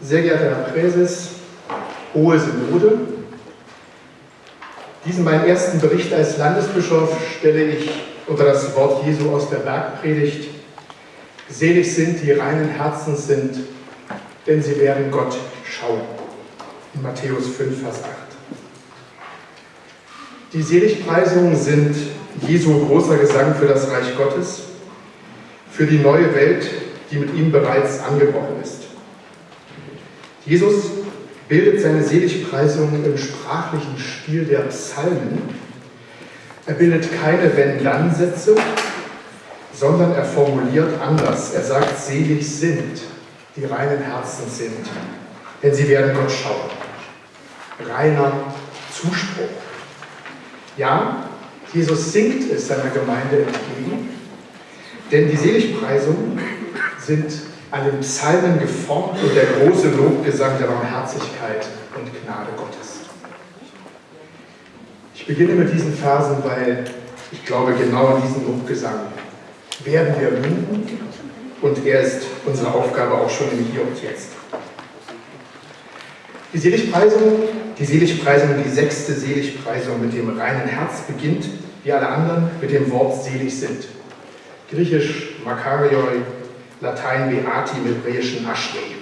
Sehr geehrter Herr Präses, Hohe Synode, diesen meinen ersten Bericht als Landesbischof stelle ich unter das Wort Jesu aus der Bergpredigt. Selig sind, die reinen Herzens sind, denn sie werden Gott schauen. In Matthäus 5, Vers 8. Die Seligpreisungen sind Jesu großer Gesang für das Reich Gottes, für die neue Welt, die mit ihm bereits angebrochen ist. Jesus bildet seine Seligpreisungen im sprachlichen Stil der Psalmen. Er bildet keine Wenn-Dann-Sätze, sondern er formuliert anders. Er sagt, selig sind, die reinen Herzen sind, denn sie werden Gott schauen. Reiner Zuspruch. Ja, Jesus singt es seiner Gemeinde entgegen, denn die Seligpreisungen sind an den Psalmen geformt und der große Lobgesang der Barmherzigkeit und Gnade Gottes. Ich beginne mit diesen Versen, weil ich glaube, genau an diesen Lobgesang werden wir münden und er ist unsere Aufgabe auch schon im Hier und Jetzt. Die Seligpreisung, die Seligpreisung, die sechste Seligpreisung mit dem reinen Herz beginnt, wie alle anderen, mit dem Wort selig sind. Griechisch Makarioi, Latein Beati, im Hebräischen Ashrei.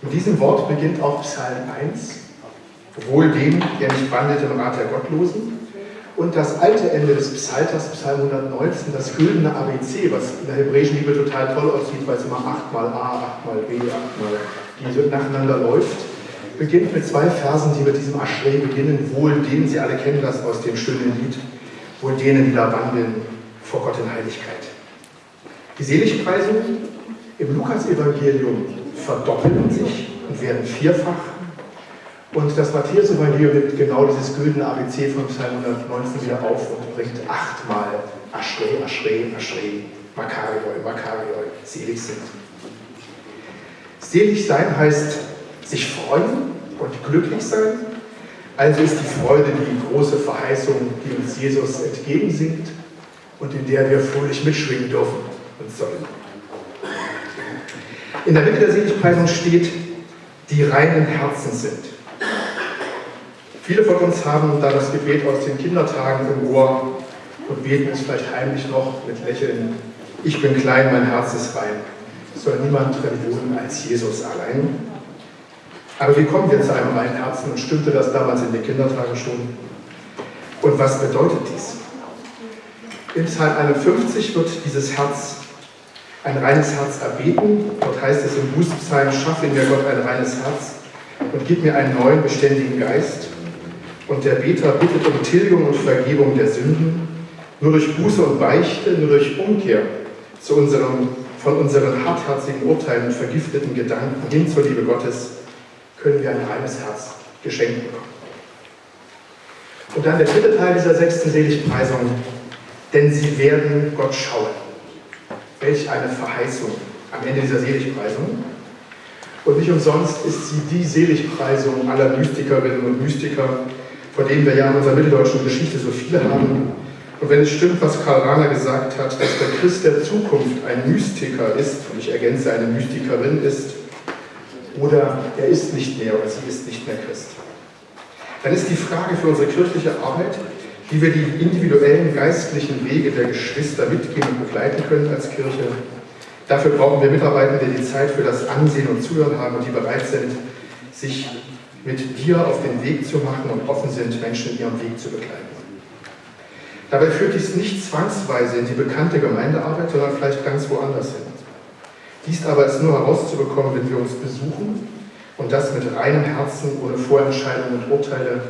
Mit diesem Wort beginnt auch Psalm 1, wohl dem, der nicht wandelt im Rat der Gottlosen. Und das alte Ende des Psalters, Psalm 119, das güldene ABC, was in der hebräischen Bibel total toll aussieht, weil es immer achtmal A, achtmal B, achtmal die so nacheinander läuft, beginnt mit zwei Versen, die mit diesem Aschrei beginnen, wohl denen, Sie alle kennen das aus dem schönen Lied, wohl denen, die da wandeln vor Gott in Heiligkeit. Die Seligpreisungen im Lukas-Evangelium verdoppeln sich und werden vierfach. Und das Matthäus-Evangelium nimmt genau dieses güldene ABC von Psalm 119 wieder auf und bringt achtmal Aschrei, Aschrei, Aschrei, Makarioi, Makarioi, selig sind. Selig sein heißt sich freuen und glücklich sein. Also ist die Freude die große Verheißung, die uns Jesus entgegensingt und in der wir fröhlich mitschwingen dürfen und sollen. In der Mitte der Seligpreisung steht, die reinen Herzen sind. Viele von uns haben da das Gebet aus den Kindertagen im Ohr und beten es vielleicht heimlich noch mit Lächeln. Ich bin klein, mein Herz ist rein. Soll niemand drin wohnen als Jesus allein. Aber wie kommen wir zu einem reinen Herzen und stimmte das damals in den Kindertagen schon? Und was bedeutet dies? Im Psalm 51 wird dieses Herz, ein reines Herz erbeten. Dort heißt es im Bußpsalm, schaffe in mir Gott ein reines Herz und gib mir einen neuen, beständigen Geist. Und der Beter bittet um Tilgung und Vergebung der Sünden. Nur durch Buße und Beichte, nur durch Umkehr zu unserem, von unseren hartherzigen Urteilen und vergifteten Gedanken hin zur Liebe Gottes können wir ein reines Herz geschenkt bekommen. Und dann der dritte Teil dieser sechsten Seligpreisung, denn sie werden Gott schauen. Welch eine Verheißung am Ende dieser Seligpreisung. Und nicht umsonst ist sie die Seligpreisung aller Mystikerinnen und Mystiker, von denen wir ja in unserer mitteldeutschen Geschichte so viele haben. Und wenn es stimmt, was Karl Rahner gesagt hat, dass der Christ der Zukunft ein Mystiker ist, und ich ergänze, eine Mystikerin ist, oder er ist nicht mehr oder sie ist nicht mehr Christ, dann ist die Frage für unsere kirchliche Arbeit, wie wir die individuellen geistlichen Wege der Geschwister mitgehen und begleiten können als Kirche. Dafür brauchen wir Mitarbeitende, die Zeit für das Ansehen und Zuhören haben und die bereit sind, sich mit dir auf den Weg zu machen und offen sind, Menschen in ihrem Weg zu begleiten. Dabei führt dies nicht zwangsweise in die bekannte Gemeindearbeit, sondern vielleicht ganz woanders hin. Dies aber ist nur herauszubekommen, wenn wir uns besuchen und das mit reinem Herzen, ohne Vorentscheidungen und Urteile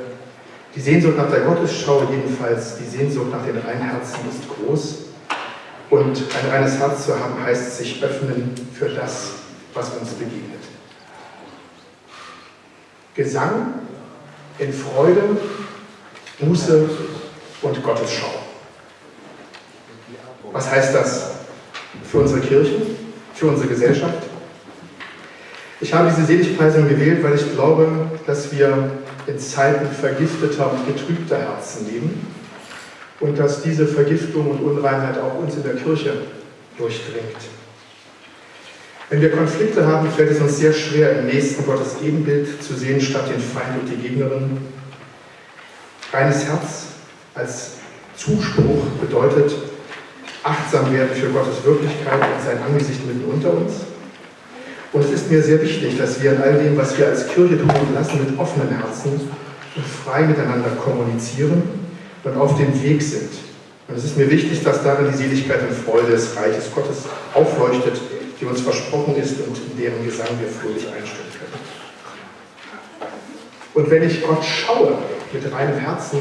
die Sehnsucht nach der Gottesschau jedenfalls, die Sehnsucht nach den reinen Herzen ist groß. Und ein reines Herz zu haben, heißt sich öffnen für das, was uns begegnet. Gesang in Freude, Buße und Gottesschau. Was heißt das für unsere Kirche, für unsere Gesellschaft? Ich habe diese Seligpreisung gewählt, weil ich glaube, dass wir in Zeiten vergifteter und getrübter Herzen leben und dass diese Vergiftung und Unreinheit auch uns in der Kirche durchdringt. Wenn wir Konflikte haben, fällt es uns sehr schwer, im nächsten Gottes Ebenbild zu sehen, statt den Feind und die Gegnerin. Reines Herz als Zuspruch bedeutet, achtsam werden für Gottes Wirklichkeit und sein Angesicht mitten unter uns. Und es ist mir sehr wichtig, dass wir in all dem, was wir als Kirche tun und lassen, mit offenen Herzen und frei miteinander kommunizieren und auf dem Weg sind. Und es ist mir wichtig, dass darin die Seligkeit und Freude des Reiches Gottes aufleuchtet, die uns versprochen ist und in deren Gesang wir fröhlich einstimmen können. Und wenn ich Gott schaue mit reinem Herzen,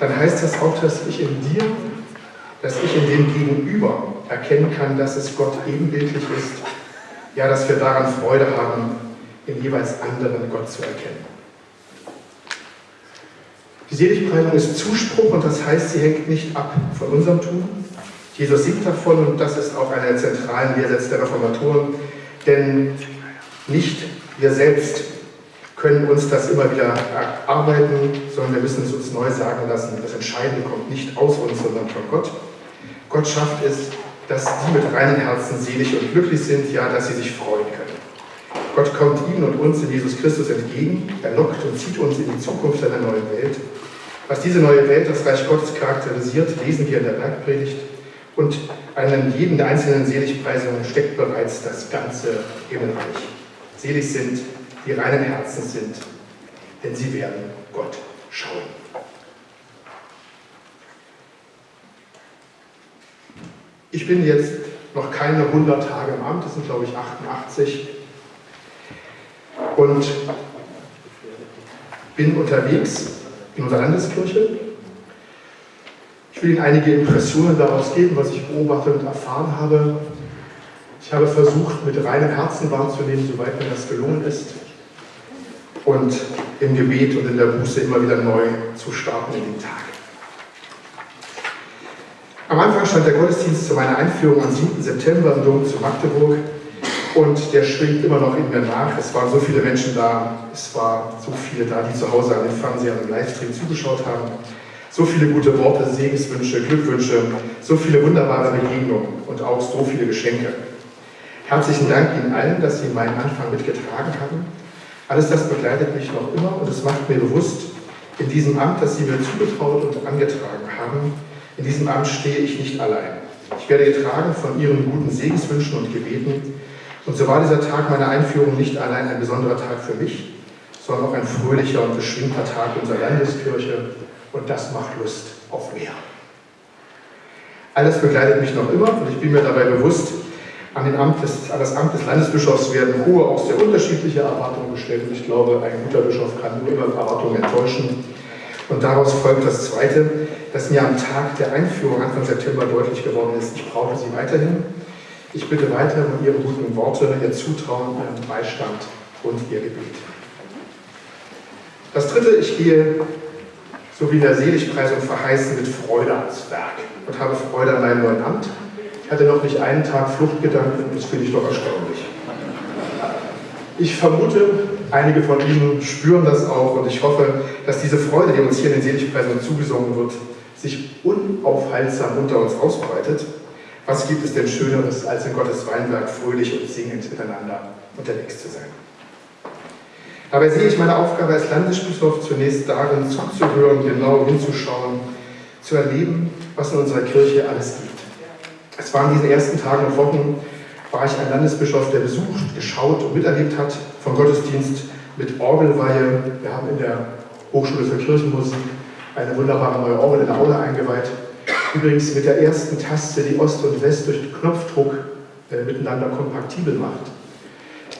dann heißt das auch, dass ich in dir, dass ich in dem Gegenüber erkennen kann, dass es Gott ebenbildlich ist. Ja, dass wir daran Freude haben, im jeweils anderen Gott zu erkennen. Die Seligpreisung ist Zuspruch und das heißt, sie hängt nicht ab von unserem Tun. Jesus singt davon und das ist auch einer der zentralen Lehrsätze der Reformatoren, denn nicht wir selbst können uns das immer wieder erarbeiten, sondern wir müssen es uns neu sagen lassen. Das Entscheidende kommt nicht aus uns, sondern von Gott. Gott schafft es, dass die mit reinen Herzen selig und glücklich sind, ja, dass sie sich freuen können. Gott kommt ihnen und uns in Jesus Christus entgegen, er lockt und zieht uns in die Zukunft einer neuen Welt. Was diese neue Welt, das Reich Gottes charakterisiert, lesen wir in der Bergpredigt. Und an jeden einzelnen Seligpreisungen steckt bereits das ganze Himmelreich. Selig sind die reinen Herzen sind, denn sie werden Gott schauen. Ich bin jetzt noch keine 100 Tage im Amt, das sind glaube ich 88 und bin unterwegs in unserer Landeskirche. Ich will Ihnen einige Impressionen daraus geben, was ich beobachtet und erfahren habe. Ich habe versucht, mit reinem Herzen wahrzunehmen, soweit mir das gelungen ist und im Gebet und in der Buße immer wieder neu zu starten in den Tag. Am Anfang stand der Gottesdienst zu meiner Einführung am 7. September im Dom zu Magdeburg und der schwingt immer noch in mir nach. Es waren so viele Menschen da, es waren so viele da, die zu Hause an den Fernseher und im Livestream zugeschaut haben. So viele gute Worte, Segenswünsche, Glückwünsche, so viele wunderbare Begegnungen und auch so viele Geschenke. Herzlichen Dank Ihnen allen, dass Sie meinen Anfang mitgetragen haben alles das begleitet mich noch immer und es macht mir bewusst, in diesem Amt, das Sie mir zugetraut und angetragen haben, in diesem Amt stehe ich nicht allein. Ich werde getragen von Ihren guten Segenswünschen und Gebeten. Und so war dieser Tag meiner Einführung nicht allein ein besonderer Tag für mich, sondern auch ein fröhlicher und beschwingter Tag unserer Landeskirche. Und das macht Lust auf mehr. Alles begleitet mich noch immer und ich bin mir dabei bewusst, an, Amt des, an das Amt des Landesbischofs werden hohe, auch sehr unterschiedliche Erwartungen gestellt. Und ich glaube, ein guter Bischof kann nur immer Erwartungen enttäuschen. Und daraus folgt das Zweite, dass mir am Tag der Einführung Anfang September deutlich geworden ist, ich brauche Sie weiterhin. Ich bitte weiter um Ihre guten Worte, Ihr Zutrauen, Ihren Beistand und Ihr Gebet. Das Dritte, ich gehe, so wie in der Seligpreisung verheißen, mit Freude ans Werk und habe Freude an meinem neuen Amt. Ich hatte noch nicht einen Tag Fluchtgedanken, das finde ich doch erstaunlich. Ich vermute, einige von Ihnen spüren das auch und ich hoffe, dass diese Freude, die uns hier in den Seligpreisen zugesungen wird, sich unaufhaltsam unter uns ausbreitet. Was gibt es denn Schöneres, als in Gottes Weinberg fröhlich und singend miteinander unterwegs zu sein? Dabei sehe ich meine Aufgabe als Landesbischof zunächst darin, zuzuhören, genau hinzuschauen, zu erleben, was in unserer Kirche alles gibt. Es war in diesen ersten Tagen und Wochen, war ich ein Landesbischof, der besucht, geschaut und miterlebt hat, vom Gottesdienst mit Orgelweihe. Wir haben in der Hochschule für Kirchenmusik eine wunderbare neue Orgel in der Aula eingeweiht. Übrigens mit der ersten Taste, die Ost und West durch Knopfdruck äh, miteinander kompaktibel macht.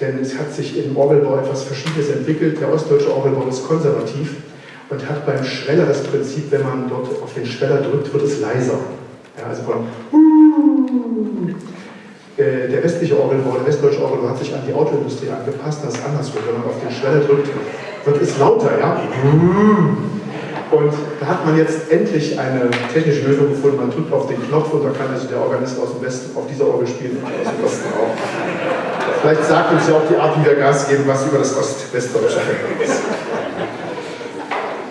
Denn es hat sich im Orgelbau etwas Verschiedenes entwickelt. Der ostdeutsche Orgelbau ist konservativ und hat beim Schweller das Prinzip, wenn man dort auf den Schweller drückt, wird es leiser. Ja, also von äh, der westliche Orgelbau, der westdeutsche Orgelbau hat sich an die Autoindustrie angepasst, das ist andersrum. Wenn man auf den Schweller drückt, wird es lauter, ja? Und da hat man jetzt endlich eine technische Lösung gefunden. Man drückt auf den Knopf und da kann also der Organist aus dem Westen auf dieser Orgel spielen und aus dem Osten auch. Vielleicht sagt uns ja auch die Art, wie wir Gas geben, was über das Ost-Westdeutsche ist.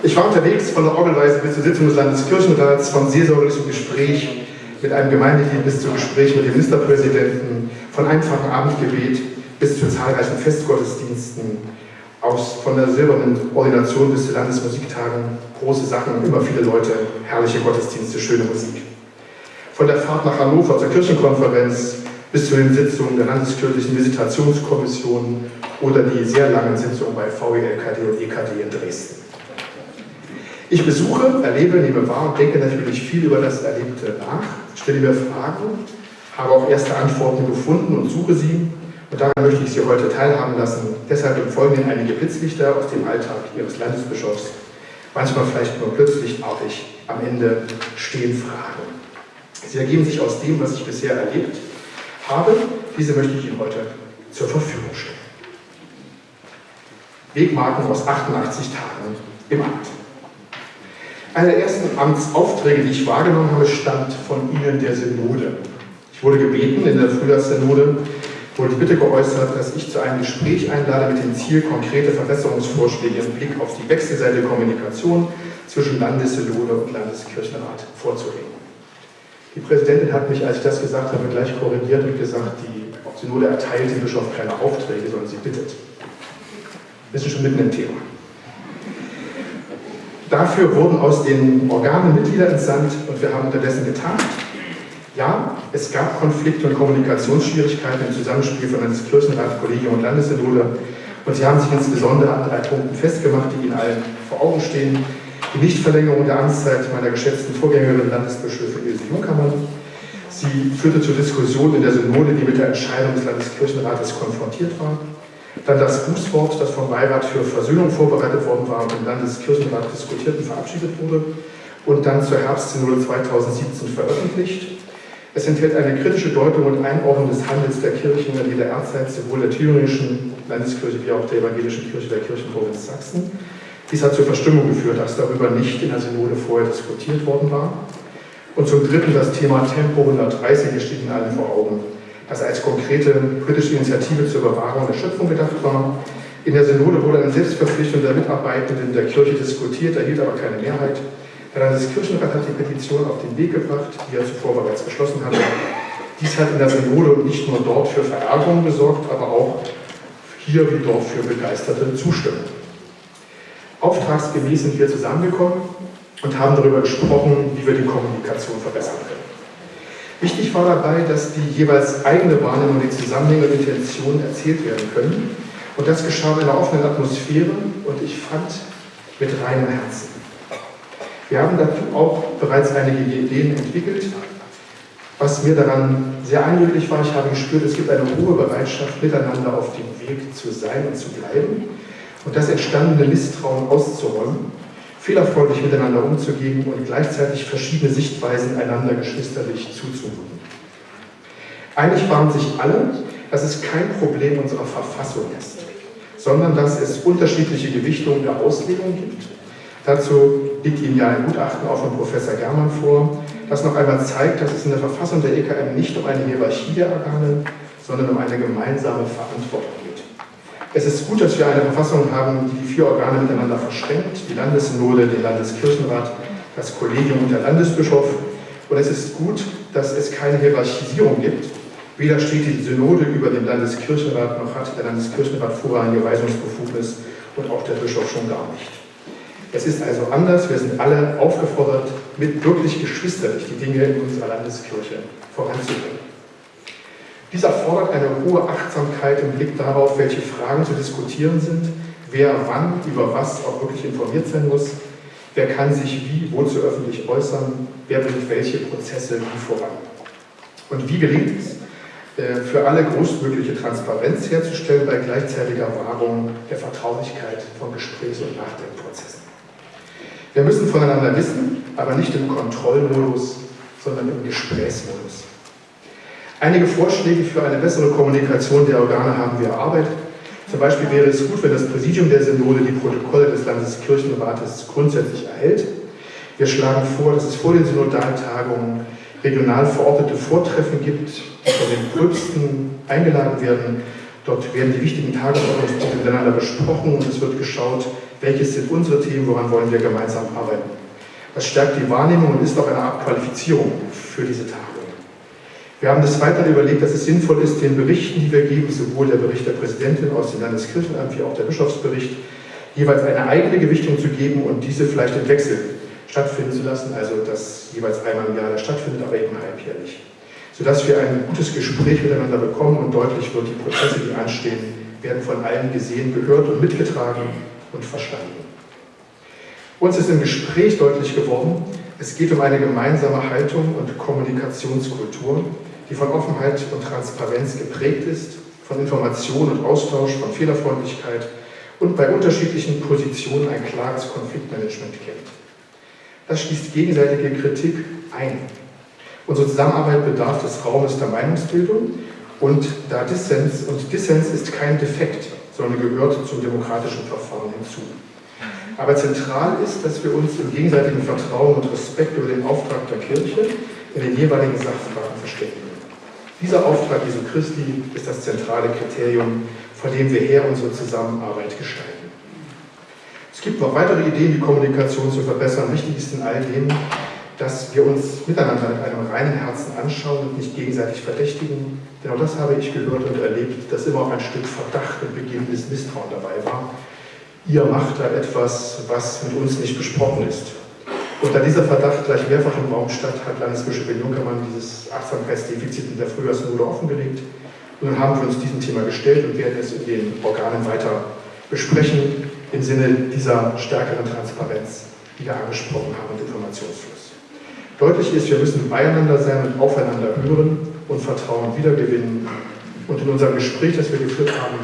Ich war unterwegs von der Orgelweise bis zur Sitzung des Landeskirchenrats, von seelsorgerlichem Gespräch mit einem Gemeindelied bis zu Gesprächen mit dem Ministerpräsidenten, von einfachen Abendgebet bis zu zahlreichen Festgottesdiensten, aus, von der silbernen Ordination bis zu Landesmusiktagen, große Sachen, immer viele Leute, herrliche Gottesdienste, schöne Musik. Von der Fahrt nach Hannover zur Kirchenkonferenz bis zu den Sitzungen der Landeskirchlichen Visitationskommission oder die sehr langen Sitzungen bei VELKD und EKD in Dresden. Ich besuche, erlebe, nehme wahr und denke natürlich viel über das Erlebte nach, stelle mir Fragen, habe auch erste Antworten gefunden und suche sie. Und daran möchte ich Sie heute teilhaben lassen. Deshalb im Folgenden einige Blitzlichter aus dem Alltag Ihres Landesbischofs. Manchmal vielleicht nur plötzlichartig am Ende stehen Fragen. Sie ergeben sich aus dem, was ich bisher erlebt habe. Diese möchte ich Ihnen heute zur Verfügung stellen. Wegmarken aus 88 Tagen im Amt. Einer der ersten Amtsaufträge, die ich wahrgenommen habe, stammt von Ihnen der Synode. Ich wurde gebeten, in der Frühjahrssynode wurde die Bitte geäußert, dass ich zu einem Gespräch einlade mit dem Ziel, konkrete Verbesserungsvorschläge im Blick auf die wechselseitige Kommunikation zwischen Landessynode und Landeskirchenrat vorzulegen. Die Präsidentin hat mich, als ich das gesagt habe, gleich korrigiert und gesagt, die Synode erteilt dem Bischof keine Aufträge, sondern sie bittet. Wir sind schon mitten im Thema. Dafür wurden aus den Organen Mitglieder entsandt und wir haben unterdessen getagt. Ja, es gab Konflikte und Kommunikationsschwierigkeiten im Zusammenspiel von Landeskirchenrat, Kollegium und Landessynode und sie haben sich insbesondere an drei Punkten festgemacht, die Ihnen allen vor Augen stehen. Die Nichtverlängerung der Amtszeit meiner geschätzten Vorgängerin Landesbischöfin Ilse Junkermann. Sie führte zur Diskussion in der Synode, die mit der Entscheidung des Landeskirchenrates konfrontiert war. Dann das Grußwort, das vom Beirat für Versöhnung vorbereitet worden war und im Landeskirchenrat diskutiert und verabschiedet wurde und dann zur Herbstsynode 2017 veröffentlicht. Es enthält eine kritische Deutung und Einordnung des Handels der Kirchen in jeder Erzeit, sowohl der thüringischen Landeskirche wie auch der evangelischen Kirche der Kirchenprovinz Sachsen. Dies hat zur Verstimmung geführt, dass darüber nicht in der Synode vorher diskutiert worden war. Und zum Dritten das Thema Tempo 130, hier steht Ihnen allen vor Augen das als konkrete politische Initiative zur Bewahrung der Schöpfung gedacht war. In der Synode wurde eine Selbstverpflichtung der Mitarbeitenden der Kirche diskutiert, erhielt aber keine Mehrheit. Der Landeskirchenrat hat die Petition auf den Weg gebracht, die er zuvor bereits beschlossen hatte. Dies hat in der Synode nicht nur dort für Verärgerung gesorgt, aber auch hier wie dort für begeisterte Zustimmung. Auftragsgemäß sind wir zusammengekommen und haben darüber gesprochen, wie wir die Kommunikation verbessern können. Wichtig war dabei, dass die jeweils eigene Wahrnehmung, die Zusammenhänge und Intentionen erzählt werden können. Und das geschah in einer offenen Atmosphäre und ich fand mit reinem Herzen. Wir haben dazu auch bereits einige Ideen entwickelt. Was mir daran sehr eindrücklich war, ich habe gespürt, es gibt eine hohe Bereitschaft, miteinander auf dem Weg zu sein und zu bleiben und das entstandene Misstrauen auszuräumen fehlerfreundlich miteinander umzugehen und gleichzeitig verschiedene Sichtweisen einander geschwisterlich zuzumuten. Einig waren sich alle, dass es kein Problem unserer Verfassung ist, sondern dass es unterschiedliche Gewichtungen der Auslegung gibt. Dazu liegt Ihnen ja ein Gutachten auch von Professor Germann vor, das noch einmal zeigt, dass es in der Verfassung der EKM nicht um eine Hierarchie der Organe, sondern um eine gemeinsame Verantwortung geht. Es ist gut, dass wir eine Verfassung haben, die die vier Organe miteinander verschränkt, die Landessynode, den Landeskirchenrat, das Kollegium und der Landesbischof. Und es ist gut, dass es keine Hierarchisierung gibt. Weder steht die Synode über dem Landeskirchenrat, noch hat der Landeskirchenrat vorrangige Weisungsbefugnis und auch der Bischof schon gar nicht. Es ist also anders, wir sind alle aufgefordert, mit wirklich geschwisterlich die Dinge in unserer Landeskirche voranzubringen. Dies erfordert eine hohe Achtsamkeit im Blick darauf, welche Fragen zu diskutieren sind, wer wann über was auch wirklich informiert sein muss, wer kann sich wie, wozu öffentlich äußern, wer bringt welche Prozesse wie voran. Und wie gelingt es, äh, für alle größtmögliche Transparenz herzustellen bei gleichzeitiger Wahrung der Vertraulichkeit von Gesprächs- und Nachdenkprozessen. Wir müssen voneinander wissen, aber nicht im Kontrollmodus, sondern im Gesprächsmodus. Einige Vorschläge für eine bessere Kommunikation der Organe haben wir erarbeitet. Zum Beispiel wäre es gut, wenn das Präsidium der Synode die Protokolle des Landeskirchenrates grundsätzlich erhält. Wir schlagen vor, dass es vor den Synodaltagungen regional verortete Vortreffen gibt, die von den Pröbsten eingeladen werden. Dort werden die wichtigen Tagesordnungspunkte miteinander besprochen und es wird geschaut, welches sind unsere Themen, woran wollen wir gemeinsam arbeiten. Das stärkt die Wahrnehmung und ist auch eine Art Qualifizierung für diese Tagung. Wir haben des Weiteren überlegt, dass es sinnvoll ist, den Berichten, die wir geben, sowohl der Bericht der Präsidentin aus dem Landeskirchenamt wie auch der Bischofsbericht, jeweils eine eigene Gewichtung zu geben und diese vielleicht im Wechsel stattfinden zu lassen, also dass jeweils einmal im Jahr stattfindet, aber eben halbjährlich. Sodass wir ein gutes Gespräch miteinander bekommen und deutlich wird, die Prozesse, die anstehen, werden von allen gesehen, gehört und mitgetragen und verstanden. Uns ist im Gespräch deutlich geworden, es geht um eine gemeinsame Haltung und Kommunikationskultur, die von Offenheit und Transparenz geprägt ist, von Information und Austausch, von Fehlerfreundlichkeit und bei unterschiedlichen Positionen ein klares Konfliktmanagement kennt. Das schließt gegenseitige Kritik ein. Unsere Zusammenarbeit bedarf des Raumes der Meinungsbildung und da Dissens, und Dissens ist kein Defekt, sondern gehört zum demokratischen Verfahren hinzu. Aber zentral ist, dass wir uns im gegenseitigen Vertrauen und Respekt über den Auftrag der Kirche in den jeweiligen Sachfragen verständigen. Dieser Auftrag Jesu Christi ist das zentrale Kriterium, vor dem wir her unsere Zusammenarbeit gestalten. Es gibt noch weitere Ideen, die Kommunikation zu verbessern. Wichtig ist in all dem, dass wir uns miteinander mit einem reinen Herzen anschauen und nicht gegenseitig verdächtigen. Denn auch das habe ich gehört und erlebt, dass immer auch ein Stück Verdacht und beginnendes Misstrauen dabei war. Ihr macht da etwas, was mit uns nicht besprochen ist. Und da dieser Verdacht gleich mehrfach im Raum stand, hat Landesbischöfin Junkermann dieses Achtsamkeitsdefizit in der Frühjahrsnode offengelegt. Und dann haben wir uns diesem Thema gestellt und werden es in den Organen weiter besprechen im Sinne dieser stärkeren Transparenz, die wir angesprochen haben, und Informationsfluss. Deutlich ist, wir müssen beieinander sein und aufeinander hören und Vertrauen wiedergewinnen. Und in unserem Gespräch, das wir geführt haben,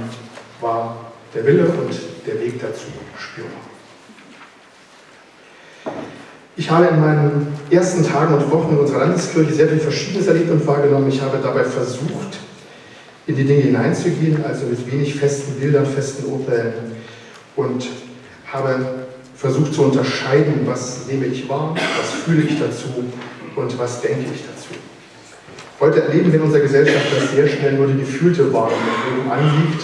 war der Wille und der Weg dazu spürbar. Ich habe in meinen ersten Tagen und Wochen in unserer Landeskirche sehr viel Verschiedenes erlebt und wahrgenommen. Ich habe dabei versucht, in die Dinge hineinzugehen, also mit wenig festen Bildern, festen Urteilen und habe versucht zu unterscheiden, was nehme ich wahr, was fühle ich dazu und was denke ich dazu. Heute erleben wir in unserer Gesellschaft, dass sehr schnell nur die gefühlte Wahrnehmung anliegt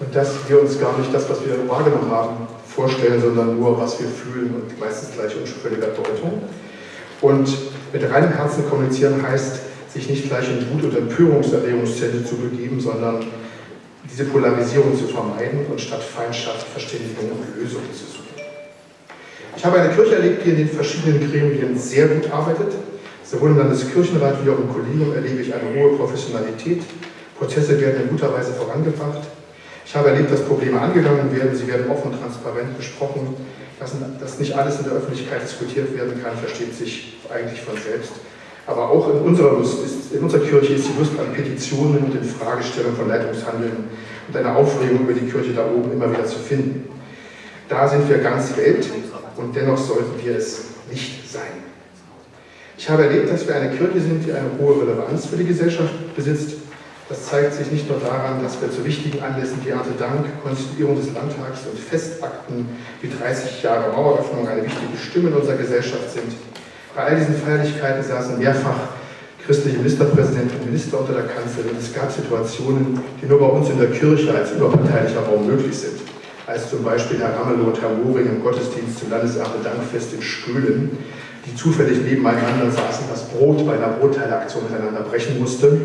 und dass wir uns gar nicht das, was wir wahrgenommen haben, vorstellen, sondern nur, was wir fühlen und meistens gleich unschuldiger Deutung. Und mit reinem Herzen kommunizieren heißt, sich nicht gleich in Wut- und Empörungserregungszentren zu begeben, sondern diese Polarisierung zu vermeiden und statt Feindschaft Verständigung und Lösungen zu suchen. Ich habe eine Kirche erlebt, die in den verschiedenen Gremien sehr gut arbeitet. Sowohl im Landeskirchenrat wie auch im Kollegium erlebe ich eine hohe Professionalität. Prozesse werden in guter Weise vorangebracht. Ich habe erlebt, dass Probleme angegangen werden, sie werden offen und transparent besprochen. Dass, dass nicht alles in der Öffentlichkeit diskutiert werden kann, versteht sich eigentlich von selbst. Aber auch in unserer, Lust ist, in unserer Kirche ist die Lust an Petitionen und in Fragestellungen von Leitungshandeln und eine Aufregung über die Kirche da oben immer wieder zu finden. Da sind wir ganz Welt und dennoch sollten wir es nicht sein. Ich habe erlebt, dass wir eine Kirche sind, die eine hohe Relevanz für die Gesellschaft besitzt das zeigt sich nicht nur daran, dass wir zu wichtigen Anlässen wie Erntedank, Konstituierung des Landtags und Festakten wie 30 Jahre Maueröffnung eine wichtige Stimme in unserer Gesellschaft sind. Bei all diesen Feierlichkeiten saßen mehrfach christliche Ministerpräsidenten und Minister unter der Kanzel und es gab Situationen, die nur bei uns in der Kirche als überparteilicher Raum möglich sind. Als zum Beispiel Herr Ramelow Herr Moring im Gottesdienst zum Landeserntedankfest in Stöhlen, die zufällig nebeneinander saßen, das Brot bei einer Brotteileaktion miteinander brechen musste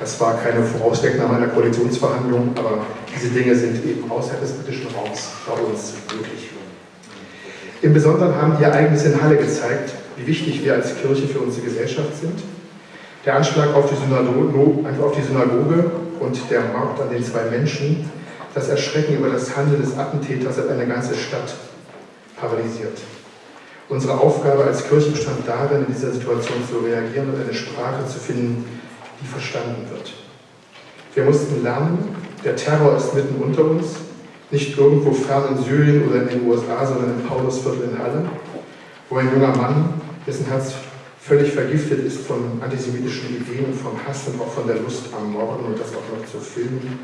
das war keine Vorauswegnahme einer Koalitionsverhandlung, aber diese Dinge sind eben außerhalb des britischen Raums bei uns möglich. Im Besonderen haben die Ereignisse in Halle gezeigt, wie wichtig wir als Kirche für unsere Gesellschaft sind. Der Anschlag auf die, die Synagoge und der Mord an den zwei Menschen, das Erschrecken über das Handeln des Attentäters hat eine ganze Stadt paralysiert. Unsere Aufgabe als Kirche bestand darin, in dieser Situation zu reagieren und eine Sprache zu finden, die verstanden wird. Wir mussten lernen, der Terror ist mitten unter uns, nicht irgendwo fern in Syrien oder in den USA, sondern im Paulusviertel in Halle, wo ein junger Mann, dessen Herz völlig vergiftet ist von antisemitischen Ideen vom Hass und auch von der Lust am Morden und das auch noch zu filmen,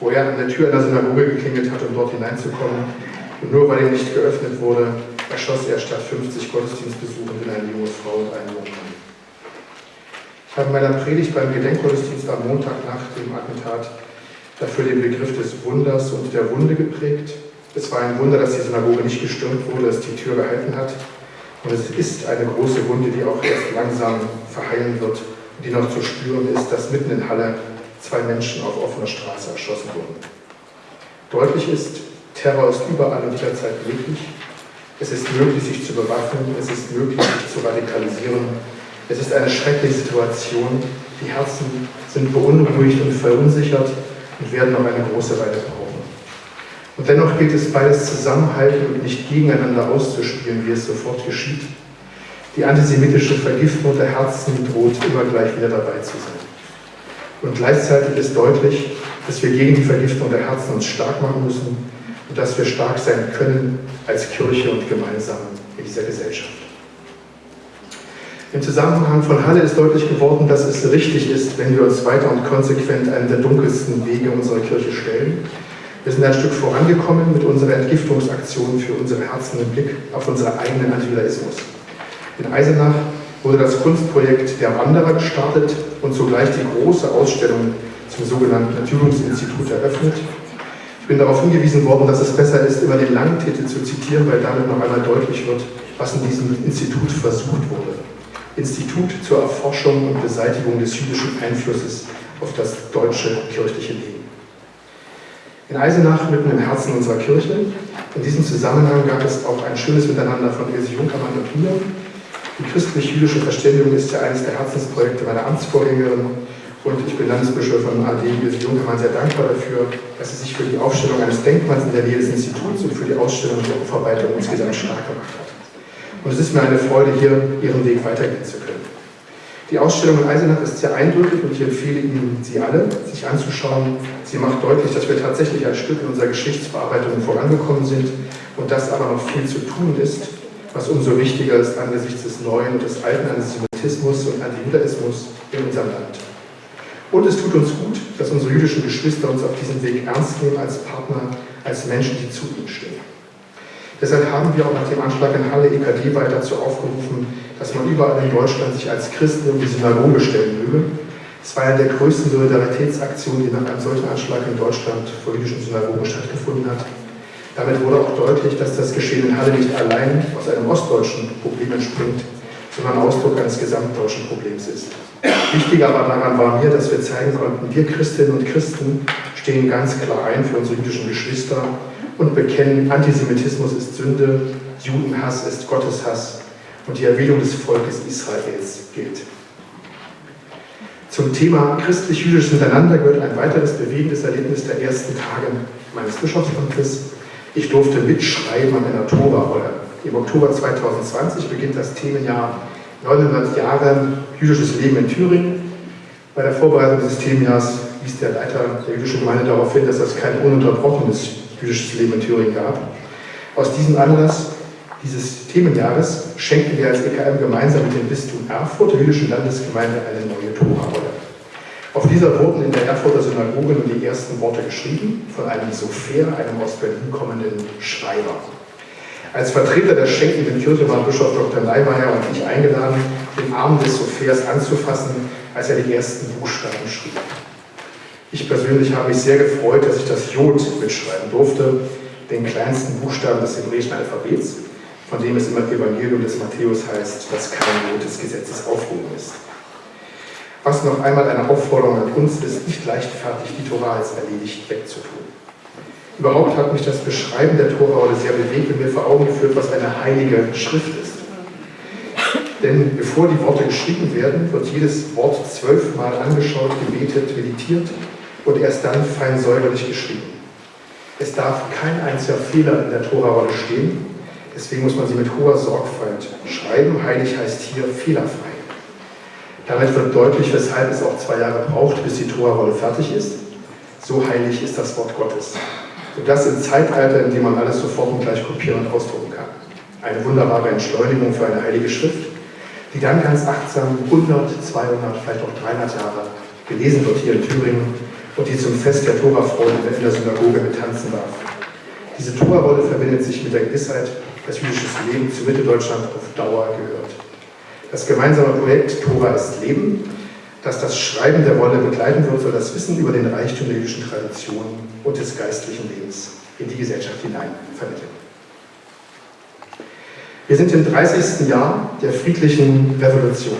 wo er an der Tür einer Synagoge geklingelt hat, um dort hineinzukommen. Und nur weil ihm nicht geöffnet wurde, erschoss er statt 50 Gottesdienstbesuchenden eine junge Frau und einen jungen Mann. Ich habe in meiner Predigt beim Gedenkgottesdienst am Montag nach dem Attentat dafür den Begriff des Wunders und der Wunde geprägt. Es war ein Wunder, dass die Synagoge nicht gestürmt wurde, dass die Tür gehalten hat. Und es ist eine große Wunde, die auch erst langsam verheilen wird und die noch zu spüren ist, dass mitten in Halle zwei Menschen auf offener Straße erschossen wurden. Deutlich ist, Terror ist überall und jederzeit möglich. Es ist möglich, sich zu bewaffnen, es ist möglich, sich zu radikalisieren. Es ist eine schreckliche Situation. Die Herzen sind beunruhigt und verunsichert und werden noch eine große Weile brauchen. Und dennoch gilt es, beides zusammenhalten und nicht gegeneinander auszuspielen, wie es sofort geschieht. Die antisemitische Vergiftung der Herzen droht immer gleich wieder dabei zu sein. Und gleichzeitig ist deutlich, dass wir gegen die Vergiftung der Herzen uns stark machen müssen und dass wir stark sein können als Kirche und gemeinsam in dieser Gesellschaft. Im Zusammenhang von Halle ist deutlich geworden, dass es richtig ist, wenn wir uns weiter und konsequent einen der dunkelsten Wege unserer Kirche stellen. Wir sind ein Stück vorangekommen mit unserer Entgiftungsaktion für unsere Herzen im Blick auf unseren eigenen Antijudaismus. In Eisenach wurde das Kunstprojekt Der Wanderer gestartet und zugleich die große Ausstellung zum sogenannten Ertüdungsinstitut eröffnet. Ich bin darauf hingewiesen worden, dass es besser ist, immer den langen Titel zu zitieren, weil damit noch einmal deutlich wird, was in diesem Institut versucht wurde. Institut zur Erforschung und Beseitigung des jüdischen Einflusses auf das deutsche kirchliche Leben. In Eisenach, mitten im Herzen unserer Kirche, in diesem Zusammenhang gab es auch ein schönes Miteinander von Ilse Junkermann und mir, die christlich-jüdische Verständigung ist ja eines der Herzensprojekte meiner Amtsvorgängerin und ich bin Landesbischöfin AD Ilse Junkermann sehr dankbar dafür, dass sie sich für die Aufstellung eines Denkmals in der Nähe des Instituts und für die Ausstellung der Aufarbeitung insgesamt stark gemacht hat. Und es ist mir eine Freude, hier ihren Weg weitergehen zu können. Die Ausstellung in Eisenach ist sehr eindrücklich und ich empfehle Ihnen, sie alle sich anzuschauen. Sie macht deutlich, dass wir tatsächlich ein Stück in unserer Geschichtsbearbeitung vorangekommen sind und dass aber noch viel zu tun ist was umso wichtiger ist angesichts des neuen und des alten Antisemitismus und Antijudaismus in unserem Land. Und es tut uns gut, dass unsere jüdischen Geschwister uns auf diesem Weg ernst nehmen als Partner, als Menschen, die zu ihnen stehen. Deshalb haben wir auch nach dem Anschlag in Halle EKD weiter dazu aufgerufen, dass man überall in Deutschland sich als Christen in die Synagoge stellen möge. Es war eine der größten Solidaritätsaktionen, die nach einem solchen Anschlag in Deutschland vor jüdischen Synagogen stattgefunden hat. Damit wurde auch deutlich, dass das Geschehen in Halle nicht allein aus einem ostdeutschen Problem entspringt, sondern Ausdruck eines gesamtdeutschen Problems ist. Wichtiger aber daran war mir, dass wir zeigen konnten, wir Christinnen und Christen stehen ganz klar ein für unsere jüdischen Geschwister und bekennen, Antisemitismus ist Sünde, Judenhass ist Gotteshass und die Erwählung des Volkes Israels gilt. Zum Thema christlich-jüdisches Miteinander gehört ein weiteres bewegendes Erlebnis der ersten Tage meines Bischofsamtes. Ich durfte mitschreiben an einer Tora-Rolle. Im Oktober 2020 beginnt das Themenjahr 900 Jahre jüdisches Leben in Thüringen. Bei der Vorbereitung dieses Themenjahrs wies der Leiter der jüdischen Gemeinde darauf hin, dass es kein ununterbrochenes jüdisches Leben in Thüringen gab. Aus diesem Anlass dieses Themenjahres schenken wir als EKM gemeinsam mit dem Bistum Erfurt der jüdischen Landesgemeinde eine neue Tora-Rolle. Auf dieser wurden in der Erfurter Synagoge nun die ersten Worte geschrieben von einem Sofer, einem aus Berlin kommenden Schreiber. Als Vertreter der schenkenden Kirche waren Bischof Dr. Leimeyer und ich eingeladen, den Arm des Sophers anzufassen, als er die ersten Buchstaben schrieb. Ich persönlich habe mich sehr gefreut, dass ich das Jod mitschreiben durfte, den kleinsten Buchstaben des hebräischen Alphabets, von dem es im Evangelium des Matthäus heißt, dass kein Jod des Gesetzes aufgehoben ist was noch einmal eine Aufforderung an uns ist, nicht leichtfertig die Tora als erledigt wegzutun. Überhaupt hat mich das Beschreiben der Tora sehr bewegt und mir vor Augen geführt, was eine heilige Schrift ist. Denn bevor die Worte geschrieben werden, wird jedes Wort zwölfmal angeschaut, gebetet, meditiert und erst dann fein säuberlich geschrieben. Es darf kein einziger Fehler in der Tora-Rolle stehen, deswegen muss man sie mit hoher Sorgfalt schreiben. Heilig heißt hier fehlerfrei. Damit wird deutlich, weshalb es auch zwei Jahre braucht, bis die Tora-Rolle fertig ist. So heilig ist das Wort Gottes. Und das im Zeitalter, in dem man alles sofort und gleich kopieren und ausdrucken kann. Eine wunderbare Entschleunigung für eine heilige Schrift, die dann ganz achtsam 100, 200, vielleicht auch 300 Jahre gelesen wird hier in Thüringen und die zum Fest der Tora-Freude in der Synagoge betanzen darf. Diese Tora-Rolle verbindet sich mit der Gewissheit, dass jüdisches Leben zu Mitteldeutschland auf Dauer gehört. Das gemeinsame Projekt Tora ist Leben, das das Schreiben der Rolle begleiten wird, soll das Wissen über den Reichtum der jüdischen Tradition und des geistlichen Lebens in die Gesellschaft hinein vermitteln. Wir sind im 30. Jahr der friedlichen Revolution.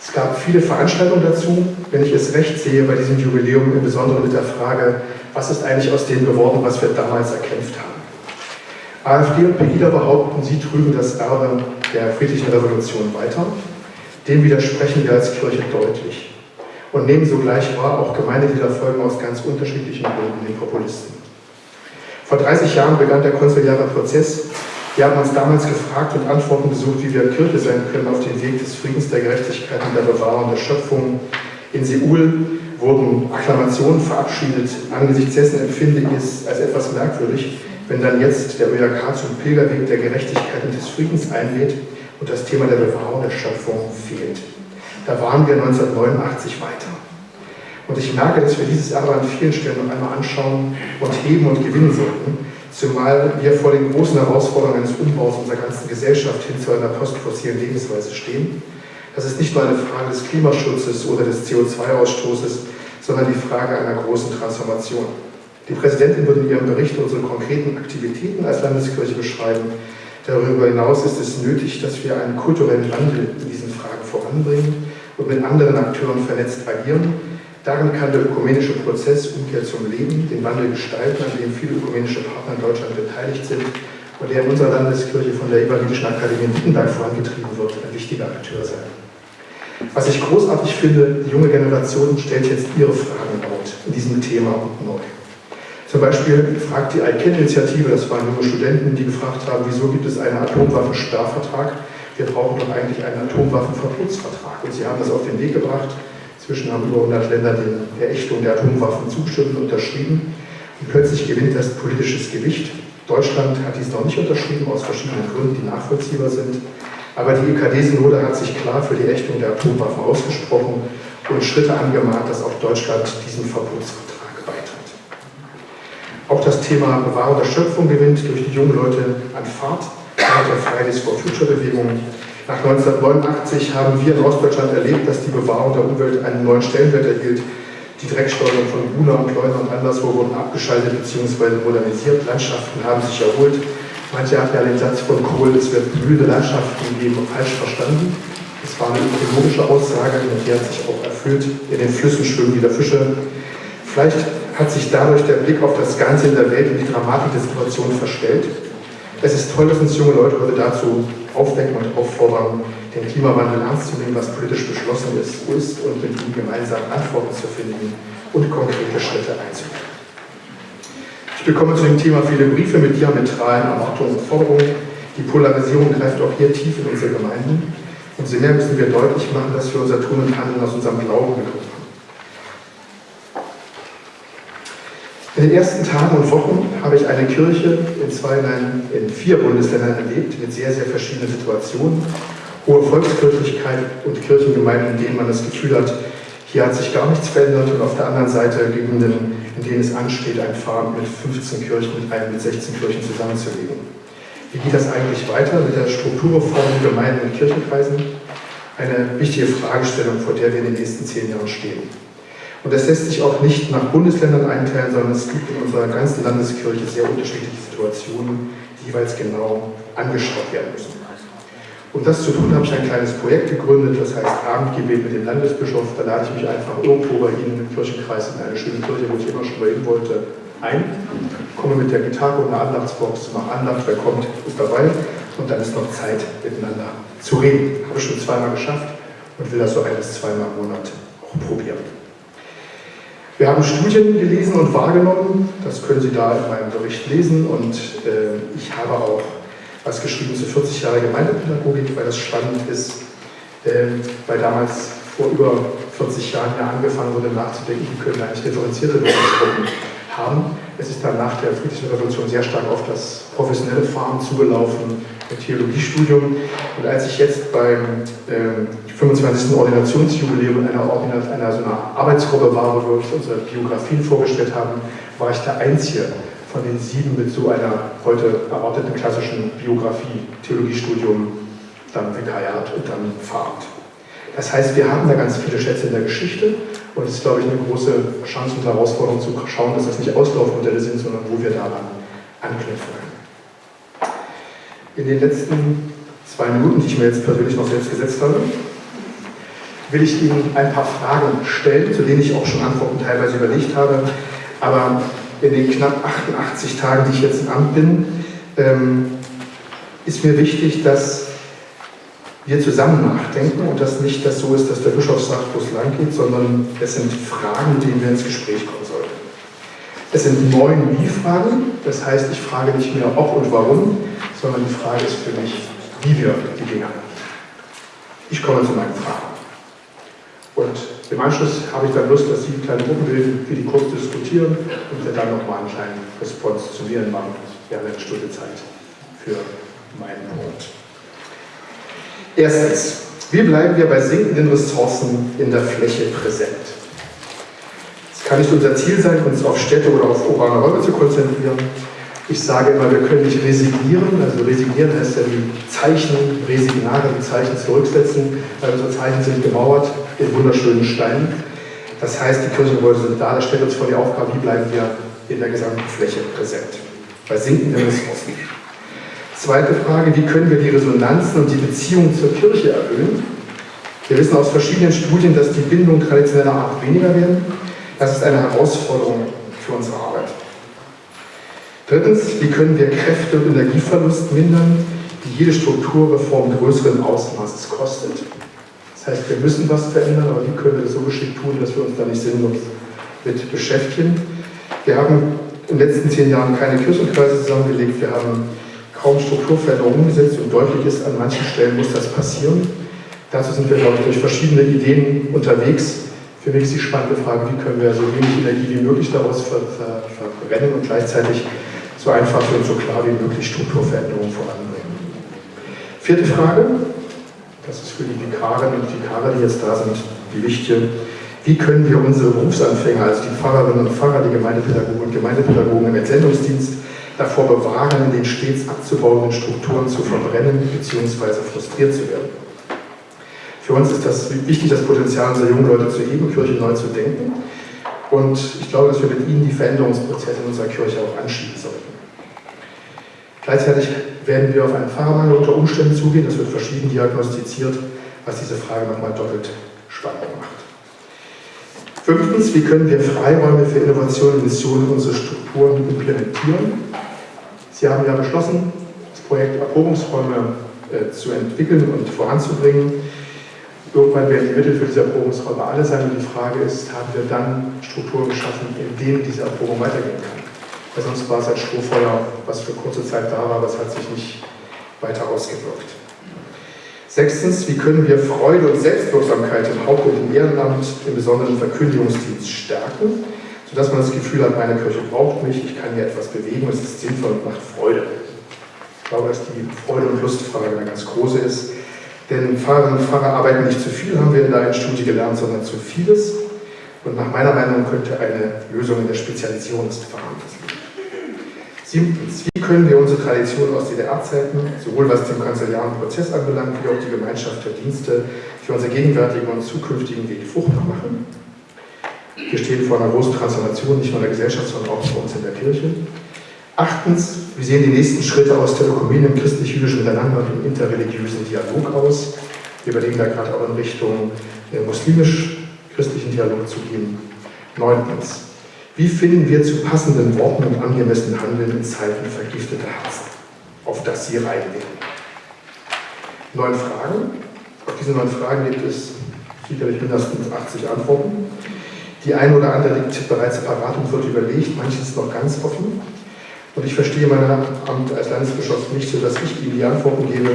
Es gab viele Veranstaltungen dazu, wenn ich es recht sehe, bei diesem Jubiläum im Besonderen mit der Frage, was ist eigentlich aus dem geworden, was wir damals erkämpft haben. AfD und Pegida behaupten, sie trügen das Erbe der friedlichen Revolution weiter. Dem widersprechen wir als Kirche deutlich und nehmen sogleich wahr, auch Gemeindeglieder folgen aus ganz unterschiedlichen Gründen den Populisten. Vor 30 Jahren begann der konziliare Prozess. Wir haben uns damals gefragt und Antworten gesucht, wie wir Kirche sein können auf dem Weg des Friedens, der Gerechtigkeit und der Bewahrung der Schöpfung. In Seoul wurden Akklamationen verabschiedet. Angesichts dessen empfinde ich es als etwas merkwürdig, wenn dann jetzt der ÖRK zum Pilgerweg der Gerechtigkeit und des Friedens einlädt und das Thema der Bewahrung der Schöpfung fehlt. Da waren wir 1989 weiter. Und ich merke, dass wir dieses Erbe an vielen Stellen noch einmal anschauen und heben und gewinnen sollten, zumal wir vor den großen Herausforderungen eines Umbaus unserer ganzen Gesellschaft hin zu einer postfossilen Lebensweise stehen. Das ist nicht nur eine Frage des Klimaschutzes oder des CO2-Ausstoßes, sondern die Frage einer großen Transformation. Die Präsidentin wird in ihrem Bericht unsere konkreten Aktivitäten als Landeskirche beschreiben. Darüber hinaus ist es nötig, dass wir einen kulturellen Wandel in diesen Fragen voranbringen und mit anderen Akteuren vernetzt agieren. Darin kann der ökumenische Prozess Umkehr zum Leben den Wandel gestalten, an dem viele ökumenische Partner in Deutschland beteiligt sind und der in unserer Landeskirche von der Evangelischen Akademie in Wittenberg vorangetrieben wird, ein wichtiger Akteur sein. Was ich großartig finde, die junge Generation stellt jetzt ihre Fragen laut in diesem Thema und neu. Zum Beispiel fragt die ICANN-Initiative, das waren junge Studenten, die gefragt haben, wieso gibt es einen Atomwaffensperrvertrag wir brauchen doch eigentlich einen Atomwaffenverbotsvertrag. Und Sie haben das auf den Weg gebracht. Inzwischen haben über 100 Länder der Ächtung der Atomwaffen zugestimmt und unterschrieben. Und plötzlich gewinnt das politisches Gewicht. Deutschland hat dies noch nicht unterschrieben, aus verschiedenen Gründen, die nachvollziehbar sind. Aber die EKD-Synode hat sich klar für die Ächtung der Atomwaffen ausgesprochen und Schritte angemahnt, dass auch Deutschland diesem Verbotsvertrag. Auch das Thema Bewahrung der Schöpfung gewinnt durch die jungen Leute an Fahrt der Fridays for Future Bewegung. Nach 1989 haben wir in Ostdeutschland erlebt, dass die Bewahrung der Umwelt einen neuen Stellenwert erhielt. Die Drecksteuerung von Buna und Leuna und anderswo wurden abgeschaltet bzw. modernisiert. Landschaften haben sich erholt. Manche hatten ja den Satz von Kohl, es wird blühende Landschaften geben, falsch verstanden. Das war eine ökologische Aussage und die hat sich auch erfüllt. In den Flüssen schwimmen wieder Fische. Vielleicht hat sich dadurch der Blick auf das Ganze in der Welt und die Dramatik der Situation verstellt. Es ist toll, dass uns junge Leute heute dazu aufwecken und auffordern, den Klimawandel ernst zu nehmen, was politisch beschlossen ist, ist und mit ihm gemeinsam Antworten zu finden und konkrete Schritte einzuleiten. Ich bekomme zu dem Thema viele Briefe mit diametralen Erwartungen und Forderungen. Die Polarisierung greift auch hier tief in unsere Gemeinden. Umso mehr müssen wir deutlich machen, dass wir unser Tun und Handeln aus unserem Glauben bekommen. In den ersten Tagen und Wochen habe ich eine Kirche in, zwei, nein, in vier Bundesländern erlebt, mit sehr, sehr verschiedenen Situationen. Hohe Volkskirchlichkeit und Kirchengemeinden, in denen man das Gefühl hat, hier hat sich gar nichts verändert und auf der anderen Seite Gegenden, in denen es ansteht, ein Pfarramt mit 15 Kirchen, mit einem mit 16 Kirchen zusammenzulegen. Wie geht das eigentlich weiter mit der Strukturreform Gemeinden und Kirchenkreisen? Eine wichtige Fragestellung, vor der wir in den nächsten zehn Jahren stehen. Und das lässt sich auch nicht nach Bundesländern einteilen, sondern es gibt in unserer ganzen Landeskirche sehr unterschiedliche Situationen, die jeweils genau angeschaut werden müssen. Um das zu tun, habe ich ein kleines Projekt gegründet, das heißt Abendgebet mit dem Landesbischof. Da lade ich mich einfach irgendwo bei Ihnen im Kirchenkreis in eine schöne Kirche, wo ich immer schon mal hin wollte, ein, komme mit der Gitarre und einer Andachtsbox, mache Andacht, wer kommt, ist dabei und dann ist noch Zeit, miteinander zu reden. Habe ich schon zweimal geschafft und will das so ein bis zweimal im Monat auch probieren. Wir haben Studien gelesen und wahrgenommen, das können Sie da in meinem Bericht lesen. Und äh, ich habe auch was geschrieben zu 40 Jahre Gemeindepädagogik, weil das spannend ist, äh, weil damals vor über 40 Jahren ja angefangen wurde nachzudenken, wie können eigentlich differenzierte Bildungsgruppen haben. Es ist dann nach der Friedlichen Revolution sehr stark auf das professionelle Fahren zugelaufen, mit Theologiestudium. Und als ich jetzt beim äh, 25. Ordinationsjubiläum einer, Ordinat einer so einer Arbeitsgruppe war, wo wir unsere Biografien vorgestellt haben, war ich der Einzige von den sieben mit so einer heute erwarteten klassischen Biografie, Theologiestudium, dann Vikariat und dann Fahrt. Das heißt, wir haben da ganz viele Schätze in der Geschichte und es ist, glaube ich, eine große Chance und Herausforderung zu schauen, dass das nicht Auslaufmodelle sind, sondern wo wir daran anknüpfen können. In den letzten zwei Minuten, die ich mir jetzt persönlich noch selbst gesetzt habe, will ich Ihnen ein paar Fragen stellen, zu denen ich auch schon Antworten teilweise überlegt habe. Aber in den knapp 88 Tagen, die ich jetzt im Amt bin, ähm, ist mir wichtig, dass wir zusammen nachdenken und dass nicht das so ist, dass der Bischof sagt, wo es lang geht, sondern es sind Fragen, mit denen wir ins Gespräch kommen sollten. Es sind neun Wie-Fragen, das heißt, ich frage nicht mehr ob und warum, sondern die Frage ist für mich, wie wir die Dinge machen. Ich komme zu meinen Fragen. Und im Anschluss habe ich dann Lust, dass Sie kleine Gruppen bilden, wir die kurz diskutieren und wir dann nochmal einen kleinen Response zu mir machen. Wir haben eine Stunde Zeit für meinen Punkt. Erstens, wie bleiben wir bei sinkenden Ressourcen in der Fläche präsent? Es kann nicht unser Ziel sein, uns auf Städte oder auf urbane Räume zu konzentrieren. Ich sage immer, wir können nicht resignieren. Also resignieren heißt ja die Zeichen, Resignare, die Zeichen zurücksetzen, weil unsere Zeichen sind gemauert in wunderschönen Steinen. Das heißt, die Kirchengebäude sind da. Das stellt uns vor die Aufgabe, wie bleiben wir in der gesamten Fläche präsent. Bei sinkenden Ressourcen. Zweite Frage, wie können wir die Resonanzen und die Beziehung zur Kirche erhöhen? Wir wissen aus verschiedenen Studien, dass die Bindungen traditioneller Art weniger werden. Das ist eine Herausforderung für unsere Arbeit. Drittens, wie können wir Kräfte und Energieverlust mindern, die jede Strukturreform größeren Ausmaßes kostet? Das heißt, wir müssen was verändern, aber wie können wir das so geschickt tun, dass wir uns da nicht sinnlos mit beschäftigen? Wir haben in den letzten zehn Jahren keine Kirchenkreise zusammengelegt. Wir haben kaum Strukturveränderungen umgesetzt und deutlich ist, an manchen Stellen muss das passieren. Dazu sind wir, glaube ich, durch verschiedene Ideen unterwegs. Für mich ist die spannende Frage, wie können wir so wenig Energie wie möglich daraus ver ver verbrennen und gleichzeitig so einfach und so klar wie möglich Strukturveränderungen voranbringen. Vierte Frage, das ist für die Vikarinnen und Vikare, die jetzt da sind, die wichtige. Wie können wir unsere Berufsanfänger, also die Pfarrerinnen und Pfarrer, die Gemeindepädagogen und Gemeindepädagogen im Entsendungsdienst, davor bewahren, in den stets abzubauenden Strukturen zu verbrennen bzw. frustriert zu werden. Für uns ist das wichtig, das Potenzial unserer jungen Leute zu heben, Kirche neu zu denken. Und ich glaube, dass wir mit ihnen die Veränderungsprozesse in unserer Kirche auch anschieben sollten. Gleichzeitig werden wir auf einen Pfarrermangel unter Umständen zugehen, das wird verschieden diagnostiziert, was diese Frage nochmal doppelt spannend macht. Fünftens, wie können wir Freiräume für Innovation und Mission in unsere Strukturen implementieren? Sie haben ja beschlossen, das Projekt Erprobungsräume äh, zu entwickeln und voranzubringen. Irgendwann werden die Mittel für diese Erprobungsräume alle sein und die Frage ist, haben wir dann Strukturen geschaffen, in denen diese Erprobung weitergehen kann? Weil sonst war es ein Strohfeuer, was für kurze Zeit da war, aber es hat sich nicht weiter ausgewirkt. Sechstens, wie können wir Freude und Selbstwirksamkeit im Haupt- und im Ehrenamt, im besonderen Verkündigungsdienst stärken, sodass man das Gefühl hat, meine Kirche braucht mich, ich kann hier etwas bewegen, es ist sinnvoll und macht Freude. Ich glaube, dass die Freude- und Lustfrage eine ganz große ist. Denn Pfarrerinnen und Pfarrer arbeiten nicht zu viel, haben wir in der einen Studie gelernt, sondern zu vieles. Und nach meiner Meinung könnte eine Lösung in der Spezialisierung des Pfarramtes liegen. Siebtens, wie können wir unsere Tradition aus DDR-Zeiten, sowohl was den kanzeliaren Prozess anbelangt, wie auch die Gemeinschaft der Dienste, für unseren gegenwärtigen und zukünftigen Weg fruchtbar machen? Wir stehen vor einer großen Transformation, nicht nur in der Gesellschaft, sondern auch bei uns in der Kirche. Achtens, wie sehen die nächsten Schritte aus Ökumene im christlich-jüdischen Miteinander und im interreligiösen Dialog aus? Wir überlegen da gerade auch in Richtung äh, muslimisch-christlichen Dialog zu gehen. Neuntens, wie finden wir zu passenden Worten und angemessenen Handeln in Zeiten vergifteter Herzen, auf das Sie reinlegen? Neun Fragen. Auf diese neun Fragen gibt es sicherlich mindestens 80 Antworten. Die eine oder andere liegt bereits parat und wird überlegt, manches noch ganz offen. Und ich verstehe mein Amt als Landesbischof nicht so, dass ich Ihnen die Antworten gebe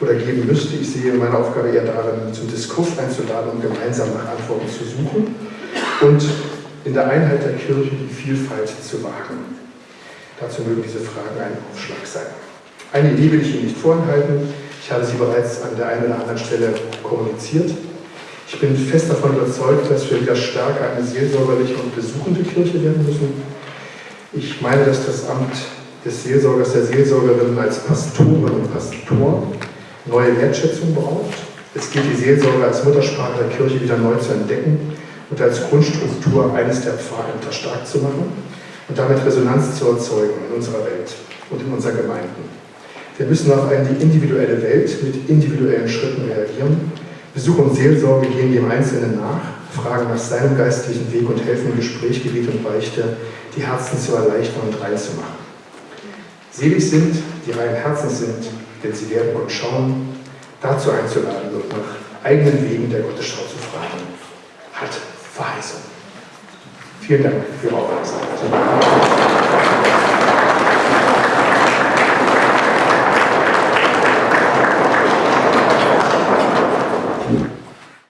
oder geben müsste. Ich sehe meine Aufgabe eher darin, zum Diskurs einzuladen und gemeinsam nach Antworten zu suchen. Und in der Einheit der Kirche die Vielfalt zu wahren. Dazu mögen diese Fragen ein Aufschlag sein. Eine Idee will ich Ihnen nicht vorenthalten. Ich habe sie bereits an der einen oder anderen Stelle kommuniziert. Ich bin fest davon überzeugt, dass wir wieder stärker eine seelsorgerliche und besuchende Kirche werden müssen. Ich meine, dass das Amt des Seelsorgers, der Seelsorgerin als Pastorin und Pastor neue Wertschätzung braucht. Es gilt, die Seelsorge als Muttersprache der Kirche wieder neu zu entdecken und als Grundstruktur eines der Pfarrämter stark zu machen und damit Resonanz zu erzeugen in unserer Welt und in unseren Gemeinden. Wir müssen auf eine individuelle Welt mit individuellen Schritten reagieren. Besuch und Seelsorge gehen dem Einzelnen nach, fragen nach seinem geistlichen Weg und helfen im Gespräch, Gebet und Beichte, die Herzen zu erleichtern und rein zu machen. Selig sind, die reinen Herzens sind, denn sie werden Gott schauen, dazu einzuladen und nach eigenen Wegen der Gottesschau zu fragen, hat Verheißung. Vielen Dank für Ihre Aufmerksamkeit.